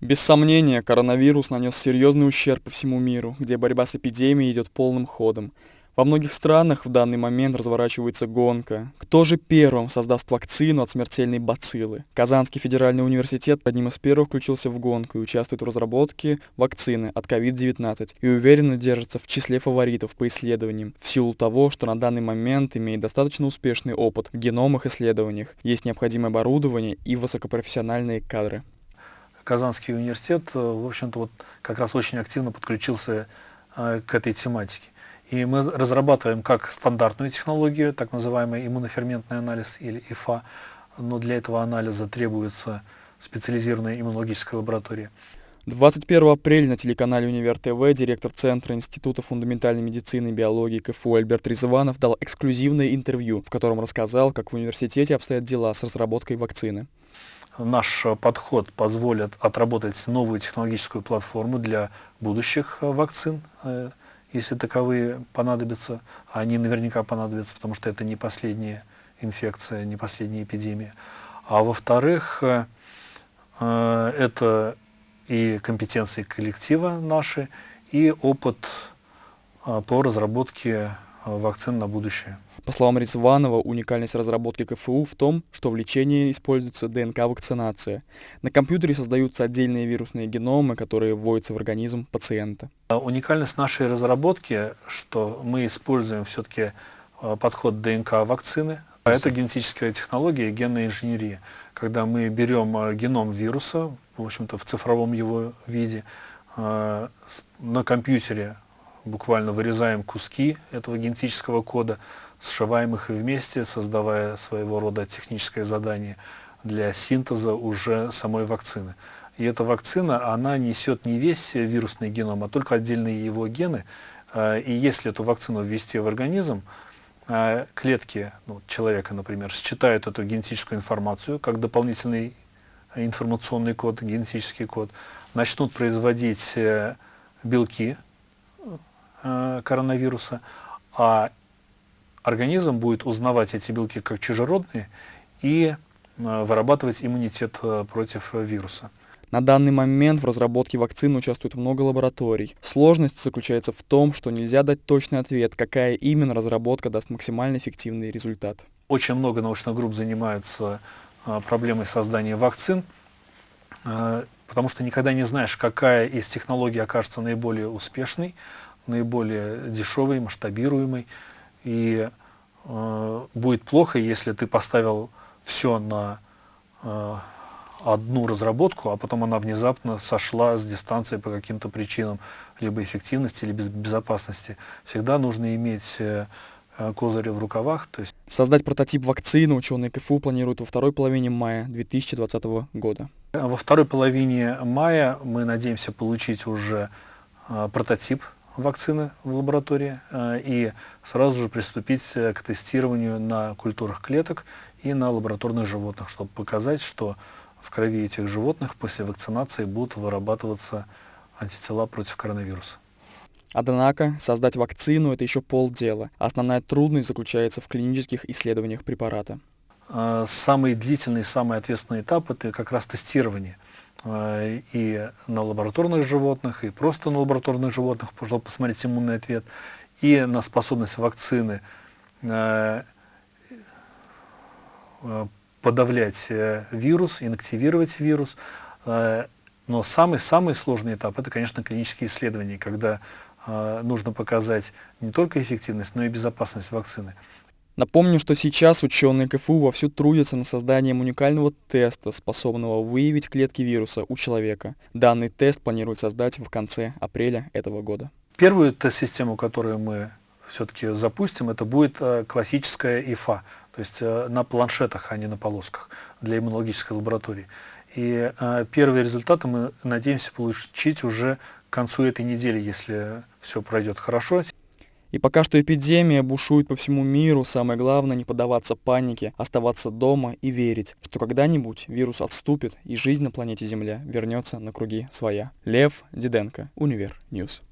Без сомнения, коронавирус нанес серьезный ущерб по всему миру, где борьба с эпидемией идет полным ходом. Во многих странах в данный момент разворачивается гонка. Кто же первым создаст вакцину от смертельной бациллы? Казанский федеральный университет одним из первых включился в гонку и участвует в разработке вакцины от COVID-19 и уверенно держится в числе фаворитов по исследованиям в силу того, что на данный момент имеет достаточно успешный опыт в геномах исследованиях, есть необходимое оборудование и высокопрофессиональные кадры. Казанский университет, э, в общем-то, вот как раз очень активно подключился э, к этой тематике. И мы разрабатываем как стандартную технологию, так называемый иммуноферментный анализ или ИФА, но для этого анализа требуется специализированная иммунологическая лаборатория. 21 апреля на телеканале Универ ТВ директор Центра Института фундаментальной медицины и биологии КФУ Альберт Резванов дал эксклюзивное интервью, в котором рассказал, как в университете обстоят дела с разработкой вакцины. Наш подход позволит отработать новую технологическую платформу для будущих вакцин э, если таковые понадобятся, а они наверняка понадобятся, потому что это не последняя инфекция, не последняя эпидемия. А во-вторых, э, э, это и компетенции коллектива наши, и опыт э, по разработке вакцин на будущее. По словам Резванова, уникальность разработки КФУ в том, что в лечении используется ДНК-вакцинация. На компьютере создаются отдельные вирусные геномы, которые вводятся в организм пациента. А уникальность нашей разработки, что мы используем все-таки а, подход ДНК-вакцины, а это генетическая технология, генная инженерия, когда мы берем а, геном вируса, в общем-то в цифровом его виде, на компьютере буквально вырезаем куски этого генетического кода, сшиваем их вместе, создавая своего рода техническое задание для синтеза уже самой вакцины. И эта вакцина, она несет не весь вирусный геном, а только отдельные его гены. А, и если эту вакцину ввести в организм, а, клетки ну, человека, например, считают эту генетическую информацию как дополнительный информационный код, генетический код, начнут производить э, белки э, коронавируса, а организм будет узнавать эти белки как чужеродные и э, вырабатывать иммунитет э, против вируса. На данный момент в разработке вакцины участвует много лабораторий. Сложность заключается в том, что нельзя дать точный ответ, какая именно разработка даст максимально эффективный результат. Очень много научных групп занимаются э, проблемой создания вакцин, потому что никогда не знаешь, какая из технологий окажется наиболее успешной, наиболее дешевой, масштабируемой. И э, будет плохо, если ты поставил все на э, одну разработку, а потом она внезапно сошла с дистанции по каким-то причинам, либо эффективности, либо безопасности. Всегда нужно иметь э, козыри в рукавах. То есть... Создать прототип вакцины ученые КФУ планируют во второй половине мая 2020 года. Во второй половине мая мы надеемся получить уже э, прототип вакцины в лаборатории э, и сразу же приступить э, к тестированию на культурах клеток и на лабораторных животных, чтобы показать, что в крови этих животных после вакцинации будут вырабатываться антитела против коронавируса. Однако создать вакцину – это еще полдела. Основная трудность заключается в клинических исследованиях препарата. Э, самый длительный, самый ответственный этап – это как раз тестирование. Э, и на лабораторных животных, и просто на лабораторных животных, чтобы посмотреть иммунный ответ, и на способность вакцины э, э, подавлять вирус, инактивировать вирус. Но самый-самый сложный этап – это, конечно, клинические исследования, когда нужно показать не только эффективность, но и безопасность вакцины. Напомню, что сейчас ученые КФУ вовсю трудятся над созданием уникального теста, способного выявить клетки вируса у человека. Данный тест планируют создать в конце апреля этого года. Первую тест-систему, которую мы все-таки запустим, это будет э, классическая ИФА, то есть э, на планшетах, а не на полосках для иммунологической лаборатории. И э, первые результаты мы надеемся получить уже к концу этой недели, если все пройдет хорошо. И пока что эпидемия бушует по всему миру, самое главное не поддаваться панике, оставаться дома и верить, что когда-нибудь вирус отступит и жизнь на планете Земля вернется на круги своя. Лев Диденко, Univer News.